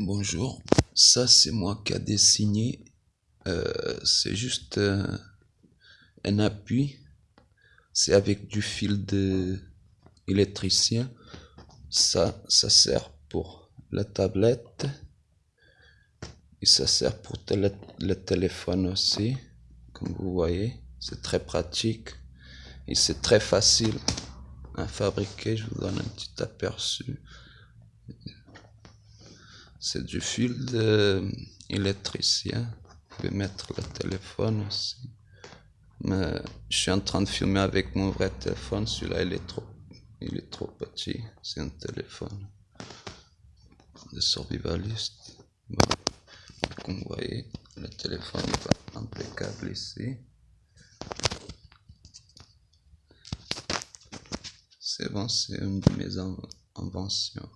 Bonjour, ça c'est moi qui a dessiné, euh, c'est juste euh, un appui, c'est avec du fil de électricien, ça, ça sert pour la tablette. Et ça sert pour le téléphone aussi, comme vous voyez, c'est très pratique et c'est très facile à fabriquer, je vous donne un petit aperçu. C'est du fil de électricien. Vous pouvez mettre le téléphone aussi. Mais je suis en train de filmer avec mon vrai téléphone. Celui-là, il est trop, il est trop petit. C'est un téléphone de survivaliste. comme vous voyez, le téléphone est impeccable ici. C'est bon, c'est une de mes inventions.